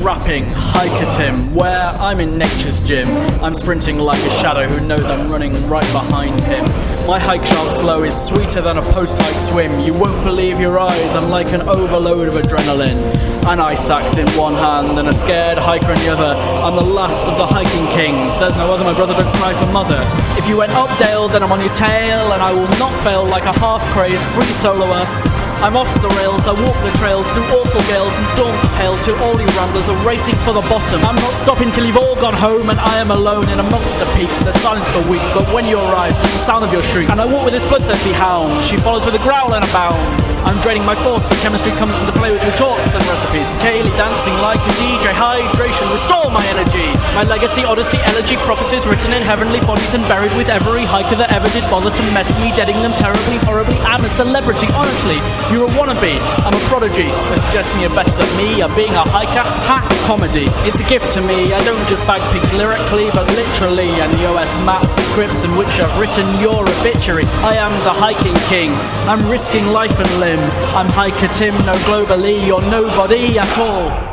rapping, Hiker Tim, where I'm in nature's gym. I'm sprinting like a shadow who knows I'm running right behind him. My hike shaft flow is sweeter than a post-hike swim. You won't believe your eyes, I'm like an overload of adrenaline. An ice axe in one hand and a scared hiker in the other. I'm the last of the hiking kings. There's no other, my brother don't cry for mother. If you went up Dale, then I'm on your tail, and I will not fail like a half-crazed free soloer. I'm off the rails, I walk the trails through awful gales and storms of hail till all you ramblers are racing for the bottom. I'm not stopping till you've all gone home and I am alone in amongst the peaks. They're silent for weeks, but when you arrive, there's the sound of your shriek. And I walk with this bloodthirsty hound. She follows with a growl and a bound. I'm draining my force, so chemistry comes into play with retorts and recipes. Kaylee dancing like a DJ, hydration, restore my energy. My legacy, odyssey, elegy, prophecies written in heavenly bodies and buried with every hiker that ever did bother to mess me, deading them terribly, horribly. I'm a celebrity, honestly. You're a wannabe, I'm a prodigy. They suggest me a best of me, of being a hiker, ha, comedy. It's a gift to me, I don't just bag pigs lyrically, but literally. And the OS maps, and scripts in which I've written your obituary. I am the hiking king, I'm risking life and limb. I'm hiker Tim, no globally, you're nobody at all.